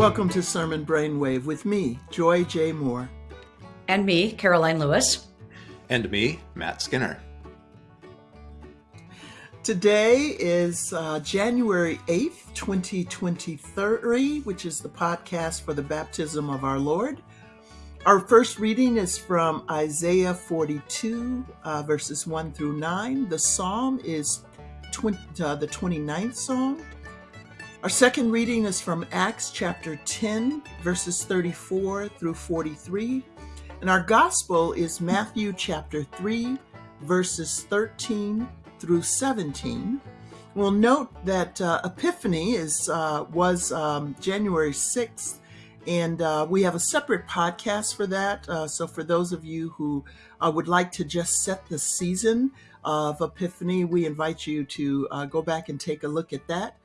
Welcome to Sermon Brainwave with me, Joy J. Moore. And me, Karoline Lewis. And me, Matt Skinner. Today is uh, January 8th, 2023, which is the podcast for the baptism of our Lord. Our first reading is from Isaiah 42, uh, verses 1 through 9. The psalm is 20, uh, the 29th psalm. Our second reading is from Acts chapter 10, verses 34 through 43. And our gospel is Matthew chapter 3, verses 13 through 17. We'll note that uh, Epiphany is uh, was um, January 6th, and uh, we have a separate podcast for that. Uh, so, for those of you who uh, would like to just set the season of Epiphany, we invite you to uh, go back and take a look at that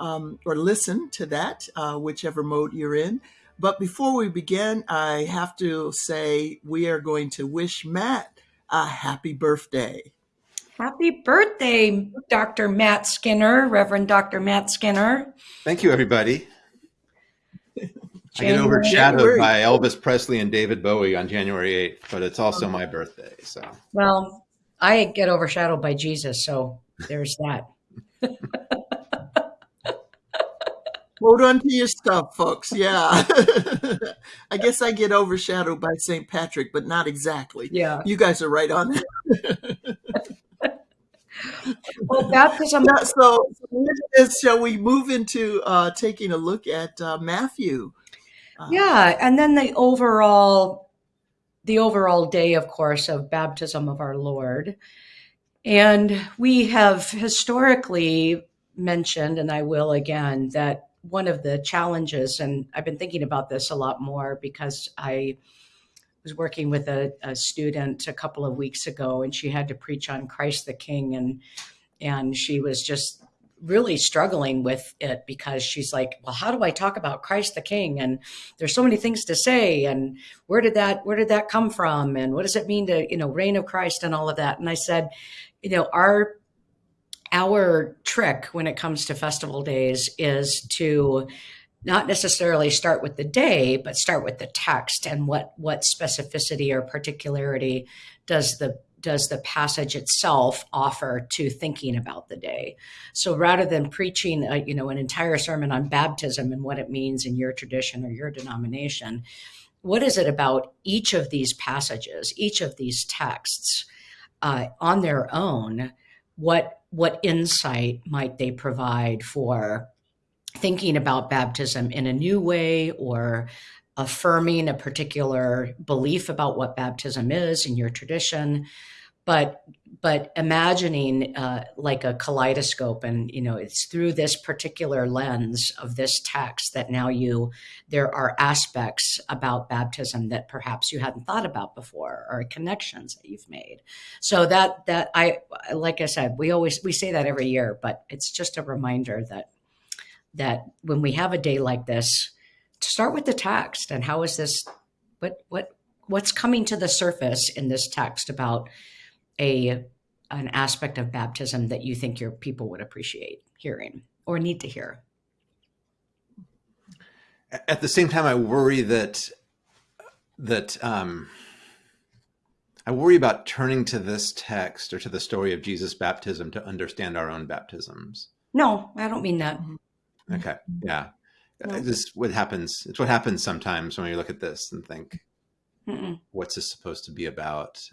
um, or listen to that, uh, whichever mode you're in. But before we begin, I have to say we are going to wish Matt a happy birthday. Happy birthday, Dr. Matt Skinner, Reverend Dr. Matt Skinner. Thank you, everybody. I get overshadowed by Elvis Presley and David Bowie on January 8th, but it's also my birthday. So, well, I get overshadowed by Jesus, so there's that. Hold on to your stuff, folks. Yeah. I guess I get overshadowed by St. Patrick, but not exactly. Yeah. You guys are right on that. well, baptism. So, so shall we move into uh, taking a look at uh, Matthew? Uh, yeah, and then the overall, the overall day, of course, of baptism of our Lord, and we have historically mentioned, and I will again, that one of the challenges, and I've been thinking about this a lot more because I was working with a, a, student a couple of weeks ago, and she had to preach on Christ the King, and and she was just really struggling with it because she's like, well, how do I talk about Christ the King? And there's so many things to say, and where did that where did that come from, and what does it mean to you know reign of Christ and all of that? And I said, you know, our our trick when it comes to festival days is to not necessarily start with the day, but start with the text and what what specificity or particularity does the does the passage itself offer to thinking about the day. So rather than preaching, a, you know, an entire sermon on baptism and what it means in your tradition or your denomination, what is it about each of these passages, each of these texts, uh, on their own? What what insight might they provide for thinking about baptism in a new way or affirming a particular belief about what baptism is in your tradition. But but imagining uh, like a kaleidoscope and you know it's through this particular lens of this text that now you there are aspects about baptism that perhaps you hadn't thought about before or connections that you've made. So that that i like i said we always we say that every year but it's just a reminder that that when we have a day like this to start with the text and how is this what what what's coming to the surface in this text about a an aspect of baptism that you think your people would appreciate hearing or need to hear? At the same time i worry that that um i worry about turning to this text or to the story of jesus baptism to understand our own baptisms. No i don't mean that. Okay yeah. No. this what happens it's what happens sometimes when you look at this and think Mm -mm. what's this supposed to be about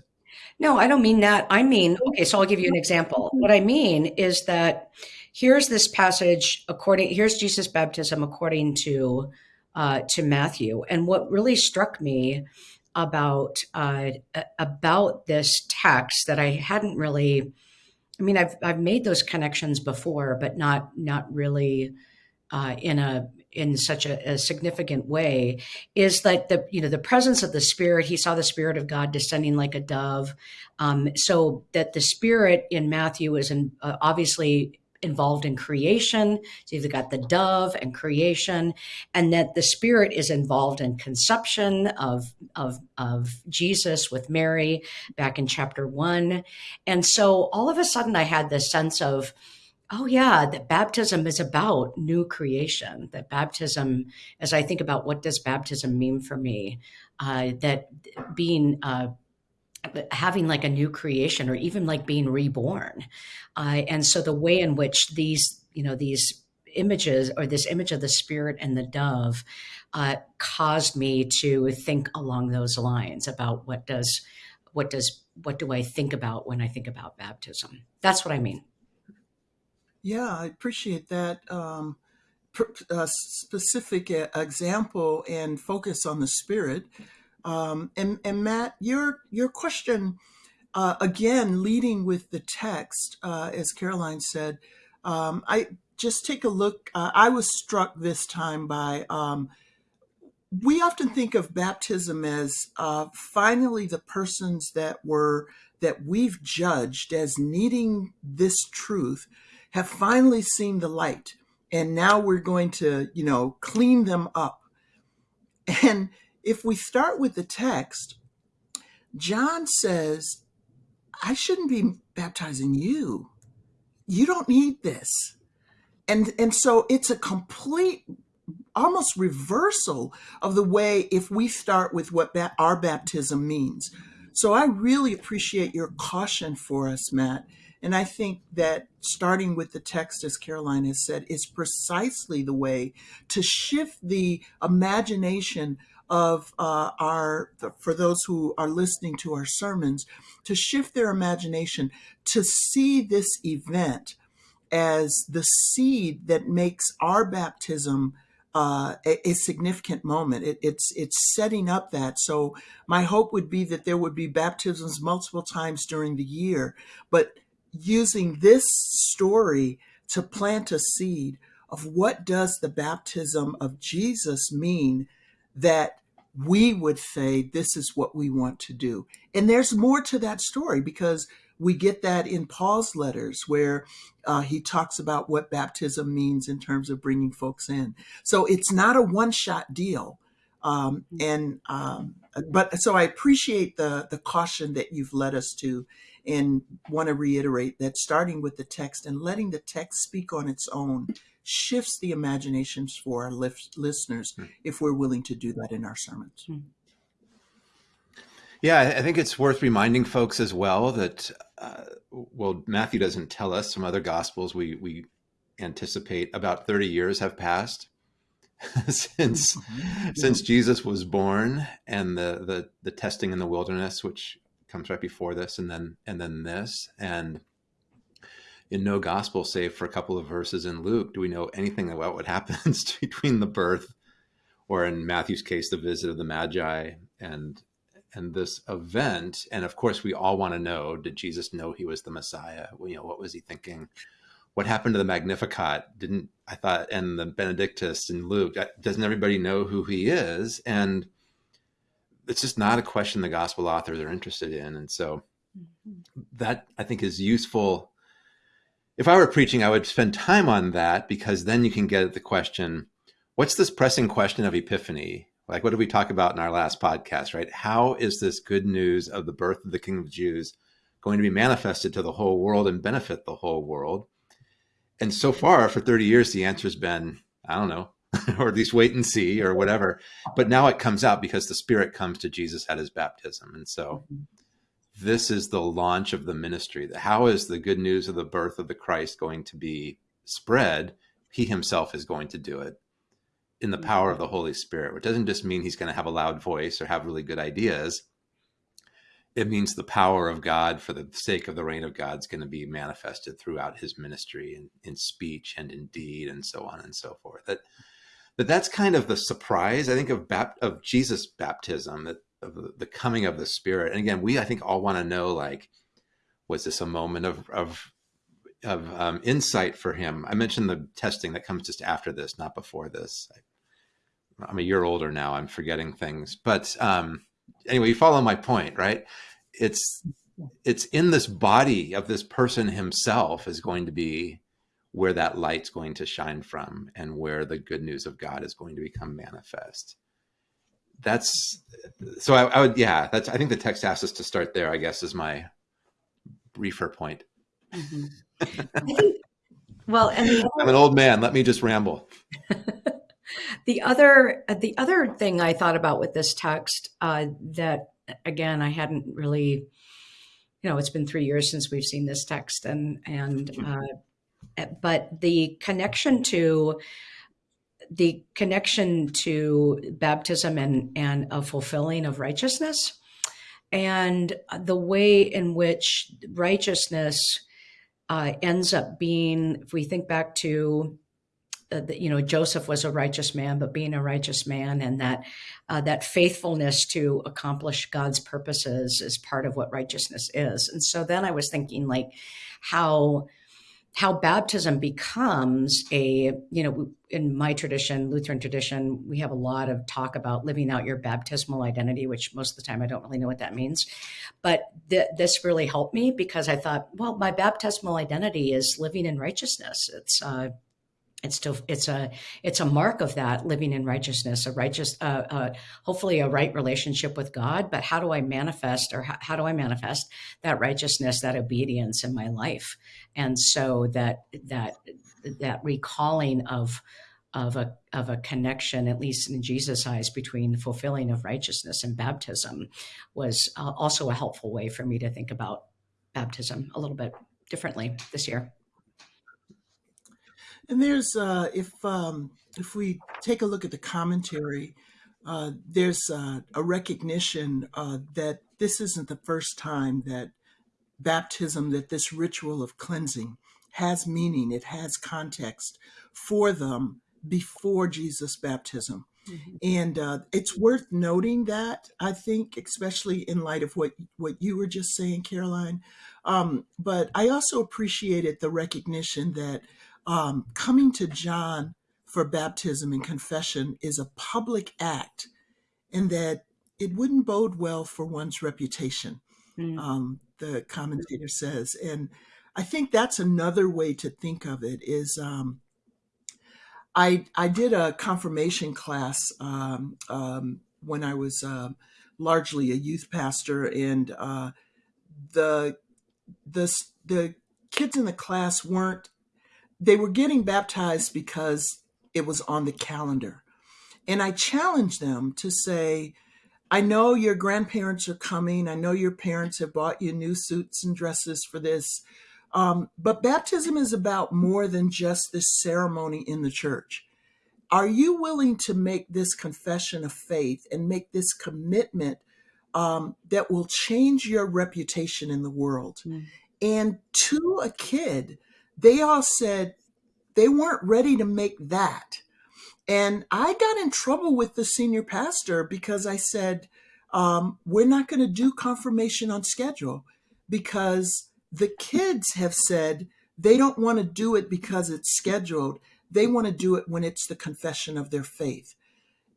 no, I don't mean that. I mean, okay, so I'll give you an example. What I mean is that here's this passage according here's Jesus' baptism according to uh, to Matthew, and what really struck me about uh, about this text that I hadn't really. I mean, I've I've made those connections before, but not not really uh, in a in such a, a, significant way is that the you know the presence of the spirit he saw the spirit of god descending like a dove. Um, so that the spirit in matthew is in, uh, obviously involved in creation. So you've got the dove and creation and that the spirit is involved in conception of of of jesus with mary back in chapter one. And so all of a sudden i had this sense of Oh, yeah, that baptism is about new creation. That baptism, as I think about what does baptism mean for me, uh, that being uh, having like a new creation or even like being reborn. Uh, and so the way in which these, you know, these images or this image of the spirit and the dove uh, caused me to think along those lines about what does what does what do I think about when I think about baptism? That's what I mean. Yeah, I appreciate that um, uh, specific example and focus on the spirit. Um, and, and Matt, your your question uh, again, leading with the text, uh, as Karoline said, um, I just take a look. Uh, I was struck this time by. Um, we often think of baptism as uh, finally the persons that were that we've judged as needing this truth have finally seen the light and now we're going to you know clean them up. And if we start with the text john says i shouldn't be baptizing you. You don't need this. And and so it's a complete almost reversal of the way if we start with what ba- our baptism means. So i really appreciate your caution for us matt and I think that starting with the text, as Karoline has said, is precisely the way to shift the imagination of uh, our, for those who are listening to our sermons, to shift their imagination to see this event as the seed that makes our baptism uh, a, a, significant moment. It, it's it's setting up that. So my hope would be that there would be baptisms multiple times during the year, but using this story to plant a seed of what does the baptism of Jesus mean that we would say this is what we want to do. And there's more to that story because we get that in Paul's letters where uh, he talks about what baptism means in terms of bringing folks in. So it's not a one shot deal. Um, and um, but so I appreciate the the caution that you've led us to and want to reiterate that starting with the text and letting the text speak on its own shifts the imaginations for our listeners mm. if we're willing to do that in our sermons. Mm. Yeah, I think it's worth reminding folks as well that, uh, well, Matthew doesn't tell us. Some other gospels we we anticipate about thirty years have passed since mm-hmm. since Jesus was born, and the the the testing in the wilderness, which comes right before this and then and then this. And in no gospel save for a couple of verses in luke do we know anything about what happens between the birth or in matthew's case the visit of the magi and and this event? And of course we all want to know did jesus know he was the messiah? You know what was he thinking? What happened to the magnificat? Didn't i thought and the benedictus in luke uh, doesn't everybody know who he is? And it's just not a question the gospel authors are interested in. And so mm-hmm. that I think is useful. If I were preaching, I would spend time on that because then you can get at the question, what's this pressing question of epiphany? Like, what did we talk about in our last podcast, right? How is this good news of the birth of the King of Jews going to be manifested to the whole world and benefit the whole world? And so far, for 30 years, the answer has been, I don't know, or at least wait and see or whatever. But now it comes out because the Spirit comes to Jesus at his baptism. And so mm-hmm. this is the launch of the ministry. How is the good news of the birth of the Christ going to be spread? He himself is going to do it in the power of the Holy Spirit, which doesn't just mean he's going to have a loud voice or have really good ideas. It means the power of God for the sake of the reign of God is going to be manifested throughout his ministry in, in speech and in deed and so on and so forth. That but that's kind of the surprise I think of bap- of Jesus baptism of the coming of the Spirit. And again, we I think all want to know like, was this a moment of of of um, insight for him? I mentioned the testing that comes just after this, not before this. I, am a year older now. I'm forgetting things, but um, anyway, you follow my point, right? It's it's in this body of this person himself is going to be where that light's going to shine from and where the good news of God is going to become manifest. That's so I, I would, yeah, that's, I think the text asks us to start there, I guess is my briefer point. Mm-hmm. Well, and I'm an old man. Let me just ramble. the other the other thing I thought about with this text uh, that again I hadn't really, you know, it's been three years since we've seen this text, and and uh, but the connection to the connection to baptism and and a fulfilling of righteousness, and the way in which righteousness uh, ends up being, if we think back to uh, you know Joseph was a righteous man, but being a righteous man and that uh, that faithfulness to accomplish God's purposes is part of what righteousness is. And so then I was thinking like how how baptism becomes a you know in my tradition lutheran tradition we have a lot of talk about living out your baptismal identity which most of the time i don't really know what that means. But th- this really helped me because i thought well my baptismal identity is living in righteousness. It's uh, it's still it's a it's a mark of that living in righteousness a righteous uh, uh, hopefully a right relationship with god. But how do i manifest or how, how do i manifest that righteousness that obedience in my life? And so that that that recalling of of a of a connection at least in jesus eyes between the fulfilling of righteousness and baptism was uh, also a helpful way for me to think about baptism a little bit differently this year And there's uh, if um, if we take a look at the commentary, uh, there's uh, a recognition uh, that this isn't the first time that baptism, that this ritual of cleansing has meaning, it has context for them before Jesus' baptism. Mhm. And uh, it's worth noting that I think, especially in light of what what you were just saying, Karoline. Um, but I also appreciated the recognition that um, coming to John for baptism and confession is a public act, and that it wouldn't bode well for one's reputation. Mm. Um, the commentator says, and I think that's another way to think of it. Is um, I I did a confirmation class um, um, when I was uh, largely a youth pastor, and uh, the the the kids in the class weren't they were getting baptized because it was on the calendar, and I challenged them to say. I know your grandparents are coming. I know your parents have bought you new suits and dresses for this. Um, but baptism is about more than just this ceremony in the church. Are you willing to make this confession of faith and make this commitment um, that will change your reputation in the world? Mm. And to a kid, they all said they weren't ready to make that. And I got in trouble with the senior pastor because I said, um, we're not going to do confirmation on schedule because the kids have said they don't want to do it because it's scheduled. They want to do it when it's the confession of their faith.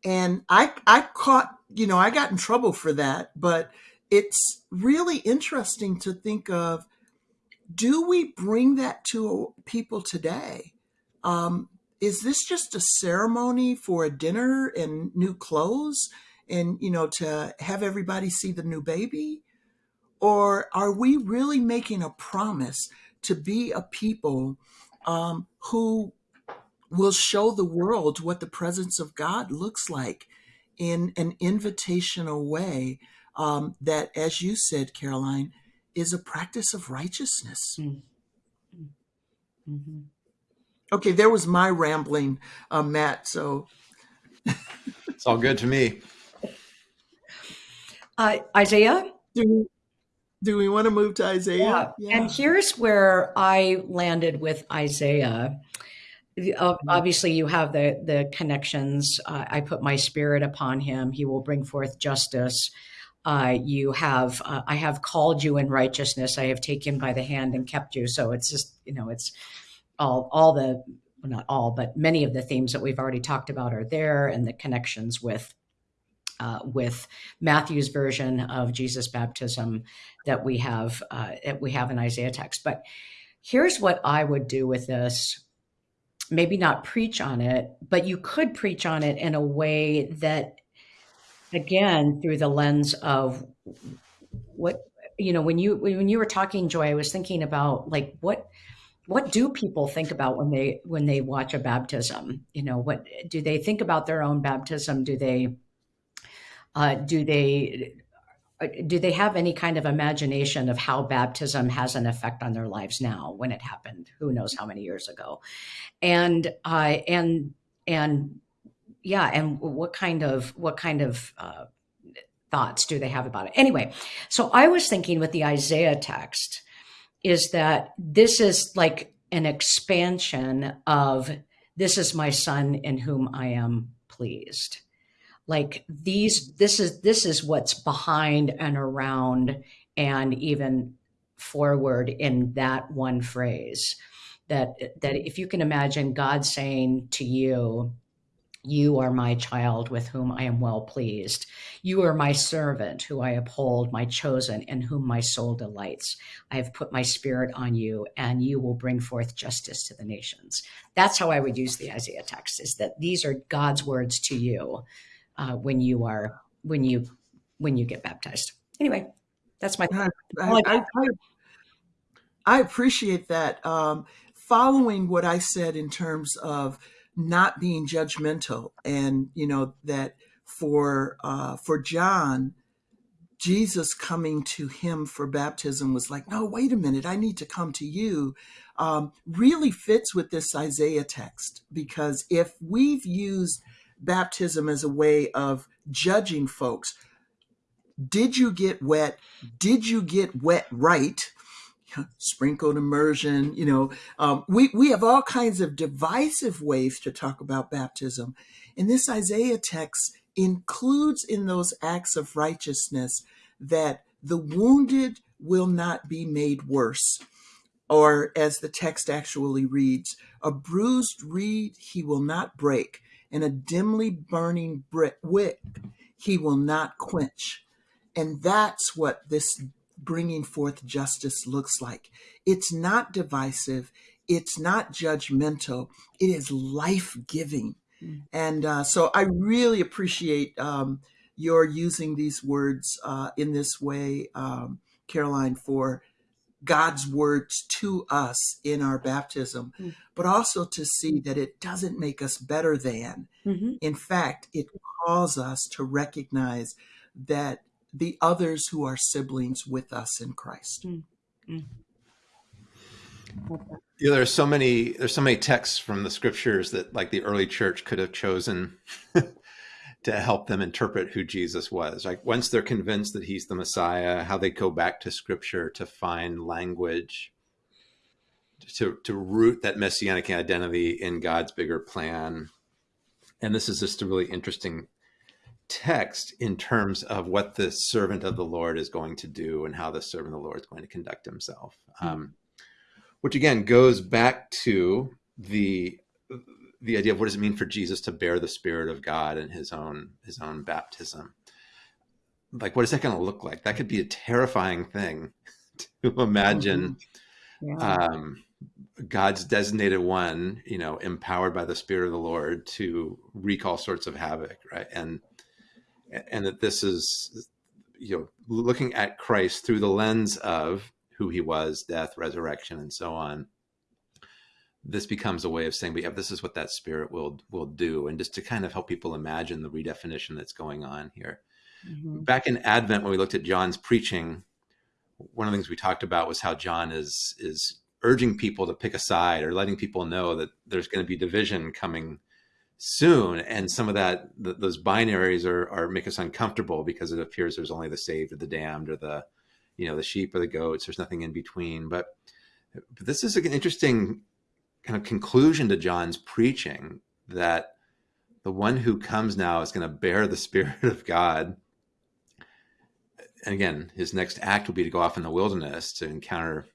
And I, I caught, you know, I got in trouble for that, but it's really interesting to think of do we bring that to people today? Um, is this just a ceremony for a dinner and new clothes and, you know, to have everybody see the new baby? Or are we really making a promise to be a people um, who will show the world what the presence of God looks like in an invitational way um, that, as you said, Karoline, is a practice of righteousness. Mm. Mhm. Okay, there was my rambling, uh, Matt. So It's all good to me. Uh, Isaiah, do we, do we want to move to Isaiah? yeah And here's where I landed with Isaiah. Uh, Obviously, you have the the connections. Uh, I put my spirit upon him; he will bring forth justice. Uh, you have, uh, I have called you in righteousness. I have taken by the hand and kept you. So it's just, you know, it's all all the well, not all, but many of the themes that we've already talked about are there, and the connections with uh, with Matthew's version of Jesus' baptism that we have uh, that we have in Isaiah text. But here's what I would do with this. Maybe not preach on it, but you could preach on it in a way that, again, through the lens of what you know when you when you were talking, Joy, I was thinking about like what what do people think about when they when they watch a baptism? You know, what do they think about their own baptism? Do they uh, do they uh, do they have any kind of imagination of how baptism has an effect on their lives now when it happened who knows how many years ago and uh, and and yeah and what kind of what kind of uh, thoughts do they have about it? Anyway so i was thinking with the isaiah text is that this is like an expansion of this is my son in whom i am pleased. Like these this is this is what's behind and around and even forward in that one phrase that that if you can imagine god saying to you you are my child with whom I am well pleased. You are my servant who I uphold, my chosen, in whom my soul delights. I have put my spirit on you, and you will bring forth justice to the nations. That's how I would use the Isaiah text, is that these are God's words to you uh, when you are when you when you get baptized. Anyway, that's my. I, I, I, I appreciate that. Um, following what I said in terms of not being judgmental, and you know that for uh, for John, Jesus coming to him for baptism was like, no, wait a minute, I need to come to you. Um, really fits with this Isaiah text because if we've used baptism as a way of judging folks. Did you get wet? Did you get wet right? Sprinkled immersion, you know, um, we, we have all kinds of divisive ways to talk about baptism. And this Isaiah text includes in those acts of righteousness that the wounded will not be made worse. Or, as the text actually reads, a bruised reed he will not break, and a dimly burning brick wick he will not quench. And that's what this bringing forth justice looks like. It's not divisive, it's not judgmental, it is life giving. Mm. And uh, so I really appreciate um, your using these words uh, in this way, um, Karoline, for God's words to us in our baptism, mm-hmm. but also to see that it doesn't make us better than. Mm-hmm. In fact, it calls us to recognize that the others who are siblings with us in Christ. Mm-hmm. Yeah, there are so many there's so many texts from the scriptures that like the early church could have chosen to help them interpret who Jesus was. Like once they're convinced that he's the Messiah, how they go back to scripture to find language to to root that messianic identity in God's bigger plan. And this is just a really interesting text in terms of what the servant of the Lord is going to do and how the servant of the Lord is going to conduct himself. Mm-hmm. Um, which again goes back to the the idea of what does it mean for Jesus to bear the Spirit of God in his own his own baptism. Like, what is that going to look like? That could be a terrifying thing to imagine. Mm-hmm. Yeah. Um, God's designated one, you know, empowered by the Spirit of the Lord to wreak all sorts of havoc, right? And and that this is, you know, looking at Christ through the lens of who he was, death, resurrection, and so on this becomes a way of saying, but yeah, this is what that spirit will will do, and just to kind of help people imagine the redefinition that's going on here. Mm-hmm. Back in Advent, when we looked at John's preaching, one of the things we talked about was how John is is urging people to pick a side or letting people know that there's going to be division coming soon, and some of that th- those binaries are are make us uncomfortable because it appears there's only the saved or the damned or the you know the sheep or the goats. There's nothing in between, but but this is an interesting kind of conclusion to John's preaching that the one who comes now is going to bear the Spirit of God. And again, his next act will be to go off in the wilderness to encounter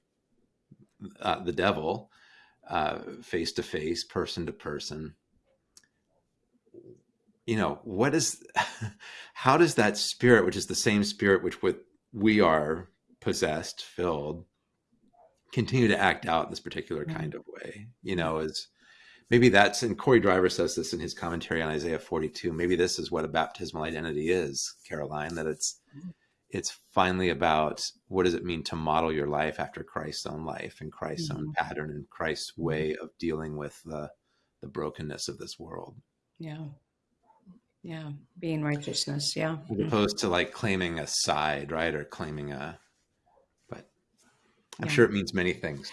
uh, the devil face to face, person to person. You know, what is, how does that spirit, which is the same spirit which with we are possessed, filled, continue to act out in this particular mm-hmm. kind of way you know is maybe that's and cory driver says this in his commentary on isaiah 42 maybe this is what a baptismal identity is Karoline, that it's it's finally about what does it mean to model your life after Christ's own life and Christ's Mm-hmm. own pattern and Christ's way of dealing with the the brokenness of this world, Yeah. Yeah. Being righteousness. Yeah. as opposed to like claiming a side, right, or claiming a. But I'm Yeah. sure it means many things.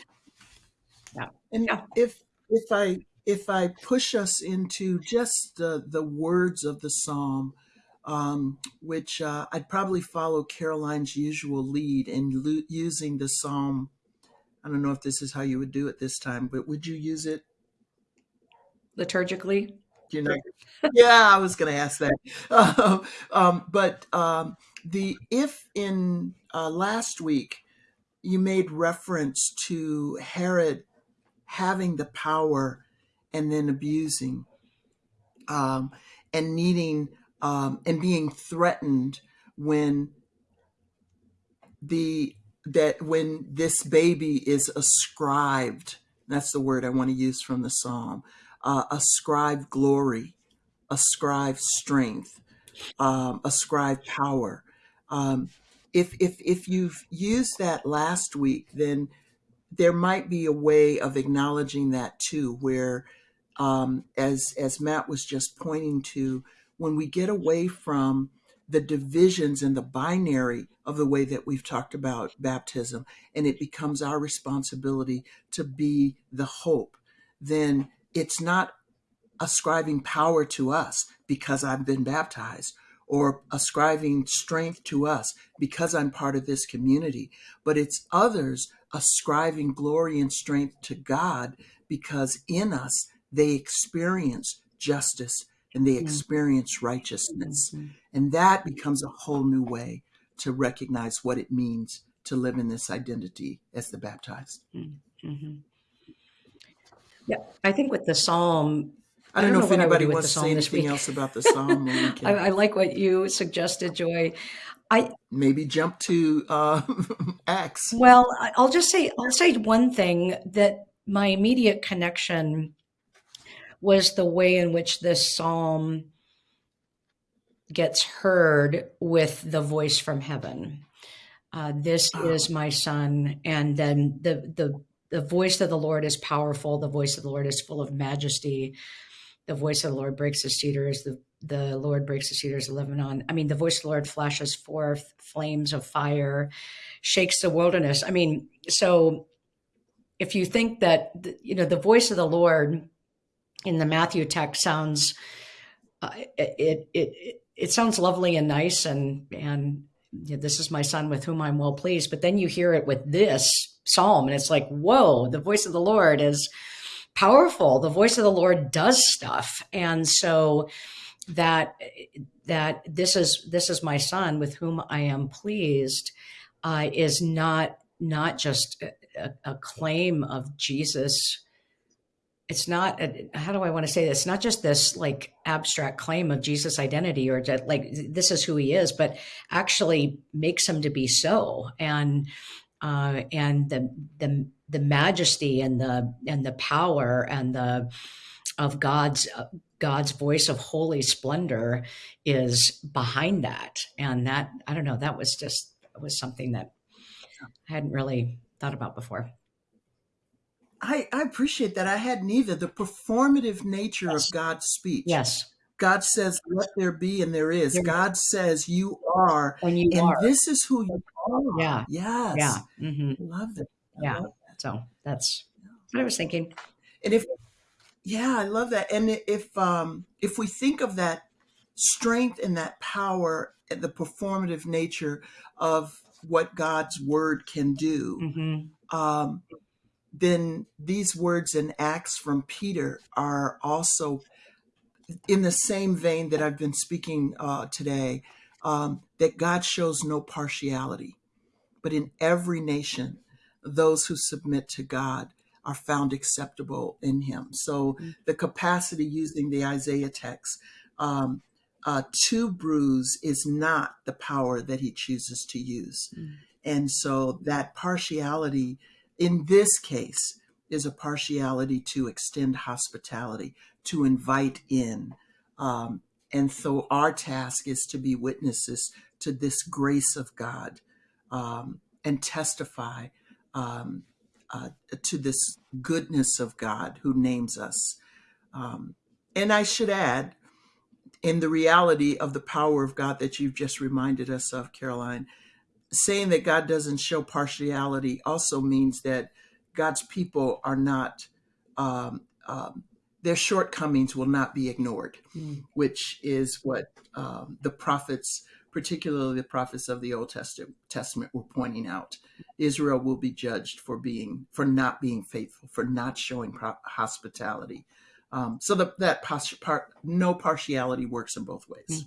Yeah. And Yeah. if if I if I push us into just the the words of the psalm, um, which uh, I'd probably follow Karoline's usual lead in lo- using the psalm. I don't know if this is how you would do it this time, but would you use it? Liturgically. You know, yeah, I was going to ask that. Um, but um, the if in uh, last week you made reference to Herod having the power and then abusing, um, and needing um, and being threatened when the that when this baby is ascribed. That's the word I want to use from the psalm. Uh, ascribe glory, ascribe strength, um, ascribe power. Um, if if if you've used that last week, then there might be a way of acknowledging that too, where um, as as Matt was just pointing to, when we get away from the divisions and the binary of the way that we've talked about baptism, and it becomes our responsibility to be the hope, then it's not ascribing power to us because I've been baptized or ascribing strength to us because I'm part of this community, but it's others ascribing glory and strength to God because in us they experience justice and they Mm. experience righteousness. Mhm. And that becomes a whole new way to recognize what it means to live in this identity as the baptized. Mhm. Yeah. I think with the psalm, I don't know, if what I would anybody wants to say anything else about the psalm. I, I like what you suggested, Joy. I maybe jump to uh, Acts. well, I- I'll just say I'll say one thing that my immediate connection was the way in which this psalm gets heard with the voice from heaven. Uh, this Oh. is my son, and then the the the voice of the Lord is powerful. The voice of the Lord is full of majesty. The voice of the Lord breaks the cedars. The the Lord breaks the cedars of Lebanon. I mean, the voice of the Lord flashes forth flames of fire, shakes the wilderness. I mean, so if you think that you know the voice of the Lord in the Matthew text sounds uh, it, it it it sounds lovely and nice and and you know, this is my son with whom I'm well pleased. But then you hear it with this psalm, and it's like, whoa, the voice of the Lord is powerful. The voice of the Lord does stuff, and so that that this is this is my son with whom I am pleased uh, is not not just a, a claim of Jesus. It's not a, how do i want to say this? Not just this like abstract claim of jesus identity or that like this is who he is but actually makes him to be so. And uh and the the the majesty and the and the power and the of god's uh, god's voice of holy splendor is behind that and that i don't know that was just was something that i hadn't really thought about before I, I appreciate that. I had neither the performative nature Yes. of God's speech. yes God says, "Let there be," and there is. There- God says, "You are," when you and are this is who you are. Yeah. Yes. yeah hmm I love that. I Yeah. love So that's what I was thinking. And if yeah, I love that. And if um if we think of that strength and that power and the performative nature of what God's word can do, hmm um, then these words and Acts from Peter are also in the same vein that I've been speaking uh, today. Um, that God shows no partiality, but in every nation, those who submit to God are found acceptable in Him. So Mm. the capacity using the Isaiah text um, uh, to bruise is not the power that He chooses to use. Mm. And so that partiality in this case is a partiality to extend hospitality, to invite in. Um, and so our task is to be witnesses to this grace of God um, and testify um, uh, to this goodness of God who names us. Um, and I should add, in the reality of the power of God that you've just reminded us of, Karoline, saying that God doesn't show partiality also means that God's people are not, um, um, their shortcomings will not be ignored, Mm. which is what um, the prophets, particularly the prophets of the Old Testament, Testament, were pointing out. Israel will be judged for being, for not being faithful, for not showing pro- hospitality. Um, so the, that pos- part, no partiality works in both ways.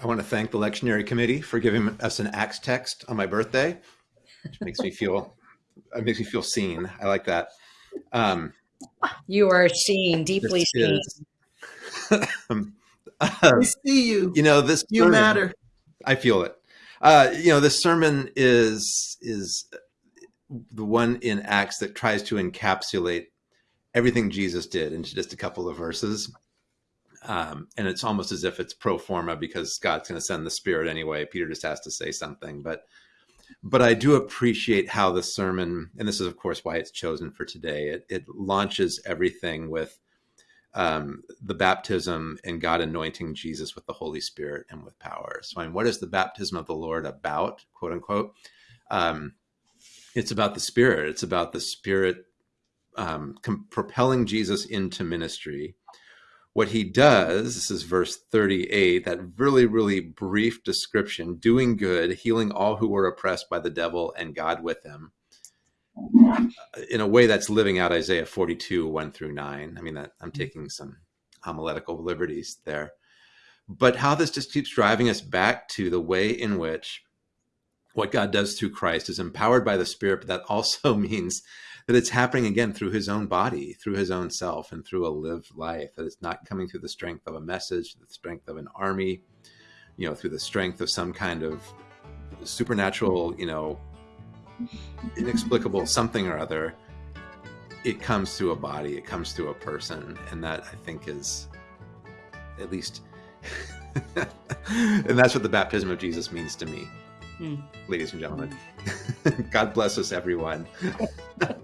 I want to thank the lectionary committee for giving us an Acts text on my birthday, which makes me feel it makes me feel seen. I like that. Um, You are seen, deeply seen. um, We see you. you know this You sermon- matter. I feel it. Uh, you know, this sermon is is the one in Acts that tries to encapsulate everything Jesus did into just a couple of verses. Um, and it's almost as if it's pro forma because God's going to send the Spirit anyway. Peter just has to say something, but but I do appreciate how the sermon, and this is of course why it's chosen for today. It, it launches everything with um, the baptism and God anointing Jesus with the Holy Spirit and with power. So, I mean, what is the baptism of the Lord about, quote unquote? Um, it's about the Spirit. It's about the Spirit um, com- propelling Jesus into ministry. What he does, this is verse 38, that really, really brief description doing good, healing all who were oppressed by the devil, and God with him in a way that's living out Isaiah 42, 1 through 9. I mean, that I'm mm-hmm. taking some homiletical liberties there. But how this just keeps driving us back to the way in which what God does through Christ is empowered by the Spirit, but that also means that it's happening again through his own body, through his own self, and through a lived life. That it's not coming through the strength of a message, the strength of an army, you know, through the strength of some kind of supernatural, you know, inexplicable something or other. It comes through a body, it comes through a person. And that I think is at least, and that's what the baptism of Jesus means to me, Hmm. ladies and gentlemen. God bless us, everyone.